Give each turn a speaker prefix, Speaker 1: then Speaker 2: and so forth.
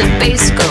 Speaker 1: the bass go.